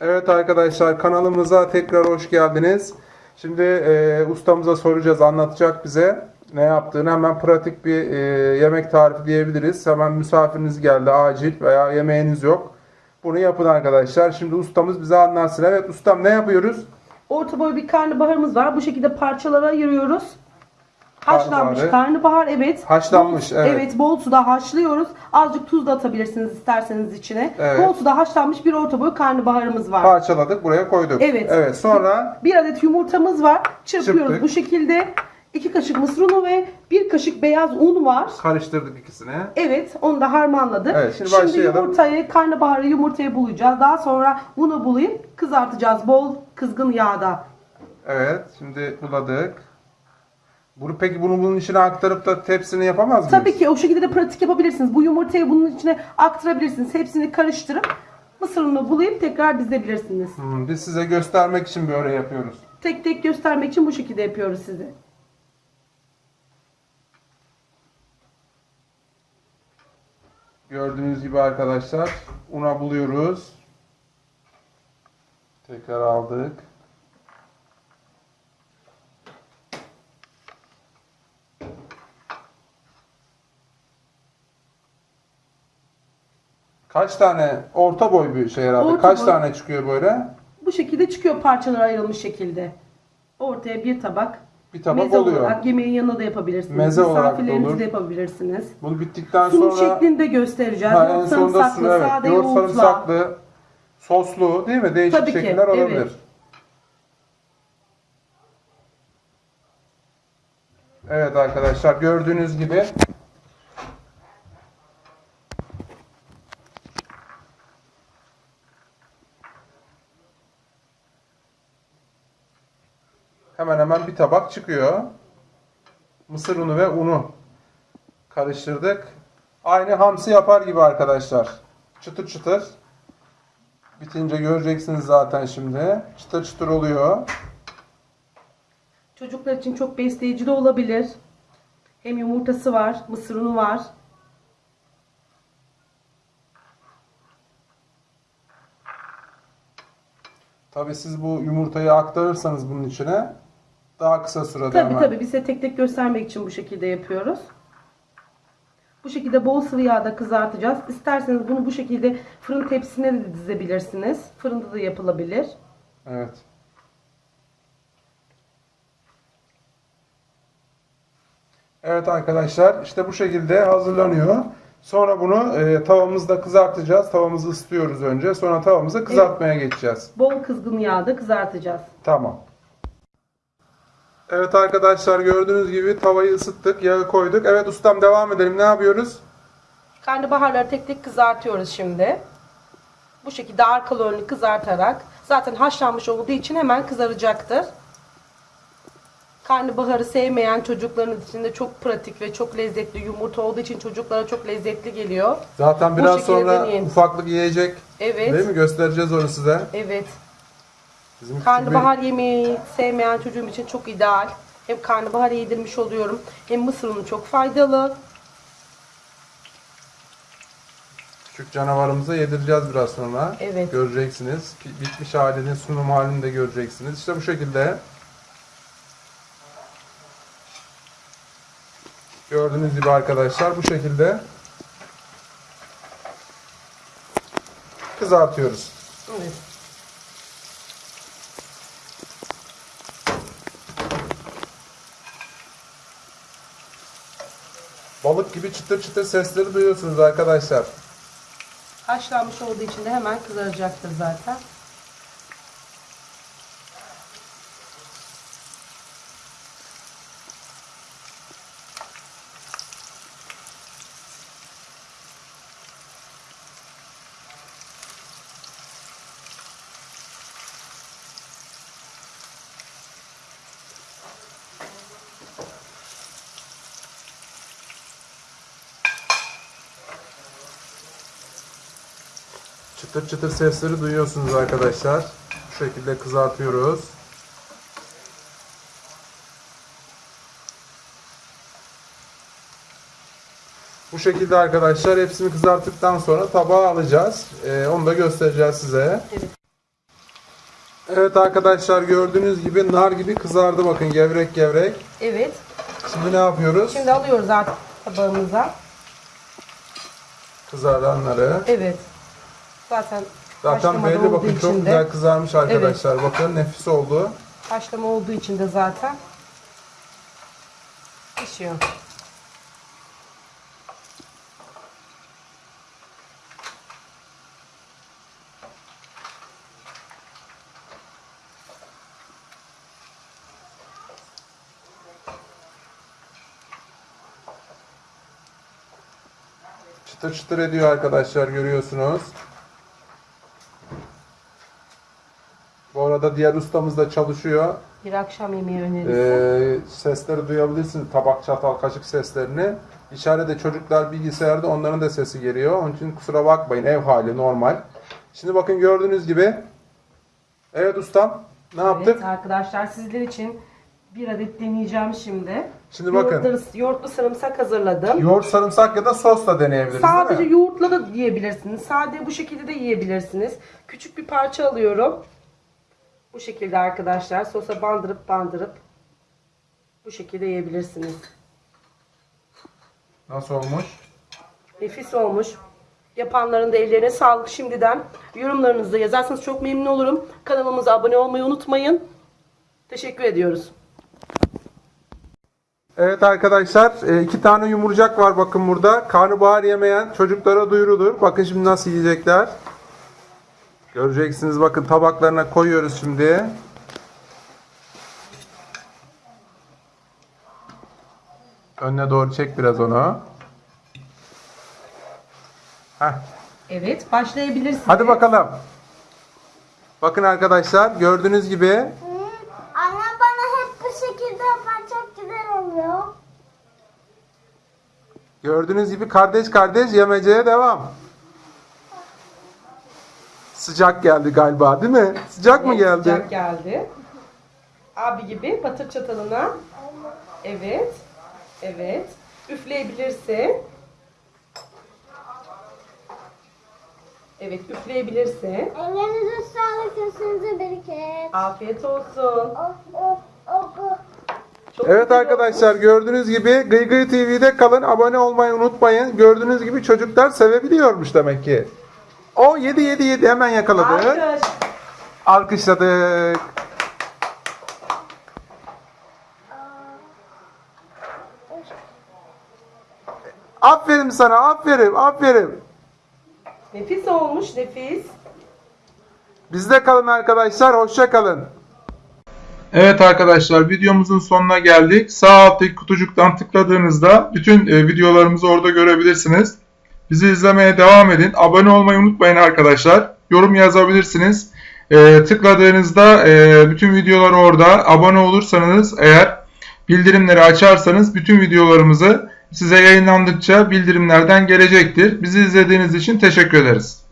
Evet arkadaşlar kanalımıza tekrar hoş geldiniz. Şimdi e, ustamıza soracağız, anlatacak bize ne yaptığını. Hemen pratik bir e, yemek tarifi diyebiliriz. Hemen misafiriniz geldi acil veya yemeğiniz yok. Bunu yapın arkadaşlar. Şimdi ustamız bize anlatsın. Evet ustam ne yapıyoruz? Orta boy bir karnabaharımız var. Bu şekilde parçalara ayırıyoruz. Haşlanmış Karnabahar. karnabahar evet. Haşlanmış, Bol- evet. Evet bol suda haşlıyoruz. Azıcık tuz da atabilirsiniz isterseniz içine. Evet. Bol suda haşlanmış bir orta boy karnabaharımız var. Parçaladık buraya koyduk. Evet. Evet sonra Bir adet yumurtamız var. Çırpıyoruz Çırptık. bu şekilde. 2 kaşık mısır unu ve bir kaşık beyaz un var. karıştırdık ikisini. Evet, onu da harmanladık. Evet, şimdi başlayalım. yumurtayı, karnabaharı yumurtaya bulayacağız. Daha sonra unu bulayıp kızartacağız bol kızgın yağda. Evet şimdi buladık. Bunu, peki bunu bunun içine aktarıp da tepsini yapamaz mıyız? Tabii ki o şekilde de pratik yapabilirsiniz. Bu yumurtayı bunun içine aktarabilirsiniz. Hepsini karıştırıp mısır ununu bulayıp tekrar dizebilirsiniz. Hmm, biz size göstermek için böyle yapıyoruz. Tek tek göstermek için bu şekilde yapıyoruz size. Gördüğünüz gibi arkadaşlar una buluyoruz. Tekrar aldık. Kaç tane orta boy bir şey herhalde. Orta Kaç boy. tane çıkıyor böyle? Bu şekilde çıkıyor parçalara ayrılmış şekilde. Ortaya bir tabak. Bir tabak Meze oluyor. olarak yemeğin yanına da yapabilirsiniz. Meze olarak da olur. de yapabilirsiniz. Bunu bittikten Sunum sonra şeklinde göstereceğiz. Ha, en Yoğurt sonunda sarımsaklı, evet. sade Yoğurt yoğurtla. sarımsaklı, soslu değil mi? Değişik Tabii ki, şekiller olabilir. evet. Evet arkadaşlar gördüğünüz gibi hemen hemen bir tabak çıkıyor. Mısır unu ve unu karıştırdık. Aynı hamsi yapar gibi arkadaşlar. Çıtır çıtır. Bitince göreceksiniz zaten şimdi. Çıtır çıtır oluyor. Çocuklar için çok besleyici de olabilir. Hem yumurtası var, mısır unu var. Tabii siz bu yumurtayı aktarırsanız bunun içine daha kısa sürede Tabii hemen. tabii biz de tek tek göstermek için bu şekilde yapıyoruz. Bu şekilde bol sıvı yağda kızartacağız. İsterseniz bunu bu şekilde fırın tepsisine de dizebilirsiniz. Fırında da yapılabilir. Evet. Evet arkadaşlar işte bu şekilde hazırlanıyor. Sonra bunu e, tavamızda kızartacağız. Tavamızı ısıtıyoruz önce. Sonra tavamızı kızartmaya geçeceğiz. Bol kızgın yağda kızartacağız. Tamam. Evet arkadaşlar gördüğünüz gibi tavayı ısıttık. Yağı koyduk. Evet ustam devam edelim. Ne yapıyoruz? Karnabaharları tek tek kızartıyoruz şimdi. Bu şekilde arkalı önlü kızartarak zaten haşlanmış olduğu için hemen kızaracaktır. Karnabaharı sevmeyen çocuklarınız için de çok pratik ve çok lezzetli yumurta olduğu için çocuklara çok lezzetli geliyor. Zaten biraz sonra deneyin. ufaklık yiyecek. Evet. Değil mi? Göstereceğiz onu size. Evet. Bizim küçük Karnabahar yemeği sevmeyen çocuğum için çok ideal. Hem karnabahar yedirmiş oluyorum hem mısır unu çok faydalı. Küçük canavarımıza yedireceğiz biraz sonra. Evet. Göreceksiniz. Bitmiş halini, sunum halini de göreceksiniz. İşte bu şekilde. Gördüğünüz gibi arkadaşlar bu şekilde kızartıyoruz. Evet. Balık gibi çıtır çıtır sesleri duyuyorsunuz arkadaşlar. Haşlanmış olduğu için de hemen kızaracaktır zaten. Çıtır çıtır sesleri duyuyorsunuz arkadaşlar. Bu şekilde kızartıyoruz. Bu şekilde arkadaşlar hepsini kızarttıktan sonra tabağa alacağız. Ee, onu da göstereceğiz size. Evet. Evet arkadaşlar gördüğünüz gibi nar gibi kızardı bakın gevrek gevrek. Evet. Şimdi ne yapıyoruz? Şimdi alıyoruz artık tabağımıza. Kızaranları. Evet. Zaten Zaten haşlama belli olduğu bakın çok de- güzel kızarmış arkadaşlar. Bakın nefis oldu. Haşlama olduğu için de zaten pişiyor. Çıtır çıtır ediyor arkadaşlar görüyorsunuz. Arada diğer ustamız da çalışıyor. Bir akşam yemeği önerisi. Ee, sesleri duyabilirsiniz. Tabak, çatal, kaşık seslerini. İçeride çocuklar bilgisayarda onların da sesi geliyor. Onun için kusura bakmayın. Ev hali normal. Şimdi bakın gördüğünüz gibi. Evet ustam. Ne yaptık? Evet arkadaşlar sizler için bir adet deneyeceğim şimdi. Şimdi bakın. Yoğurtlu, yoğurtlu sarımsak hazırladım. Yoğurt, sarımsak ya da sosla deneyebiliriz Sadece yoğurtla da yiyebilirsiniz. Sade bu şekilde de yiyebilirsiniz. Küçük bir parça alıyorum. Bu şekilde arkadaşlar sosa bandırıp bandırıp bu şekilde yiyebilirsiniz. Nasıl olmuş? Nefis olmuş. Yapanların da ellerine sağlık şimdiden. Yorumlarınızı yazarsanız çok memnun olurum. Kanalımıza abone olmayı unutmayın. Teşekkür ediyoruz. Evet arkadaşlar e, iki tane yumurcak var bakın burada. Karnabahar yemeyen çocuklara duyurulur. Bakın şimdi nasıl yiyecekler. Göreceksiniz bakın tabaklarına koyuyoruz şimdi. Önüne doğru çek biraz onu. Heh. Evet başlayabilirsiniz. Hadi bakalım. Bakın arkadaşlar gördüğünüz gibi Annem bana hep bu şekilde yapan çok güzel oluyor. gördüğünüz gibi kardeş kardeş yemeceye devam. Sıcak geldi galiba değil mi? Sıcak mı geldi? Sıcak geldi. Abi gibi batır çatalına. Evet. Evet. Üfleyebilirsin. Evet üfleyebilirsin. Ellerinize sağlık, gözünüze bereket. Afiyet olsun. Çok Evet güzel arkadaşlar gördüğünüz gibi Gıy Gıy TV'de kalın. Abone olmayı unutmayın. Gördüğünüz gibi çocuklar sevebiliyormuş demek ki. O 7 7 7 hemen yakaladık. Alkış. Alkışladık. Aferin sana, aferin, aferin. Nefis olmuş nefis. Bizde kalın arkadaşlar, hoşça kalın. Evet arkadaşlar videomuzun sonuna geldik. Sağ alttaki kutucuktan tıkladığınızda bütün e, videolarımızı orada görebilirsiniz. Bizi izlemeye devam edin. Abone olmayı unutmayın arkadaşlar. Yorum yazabilirsiniz. E, tıkladığınızda e, bütün videolar orada. Abone olursanız eğer bildirimleri açarsanız bütün videolarımızı size yayınlandıkça bildirimlerden gelecektir. Bizi izlediğiniz için teşekkür ederiz.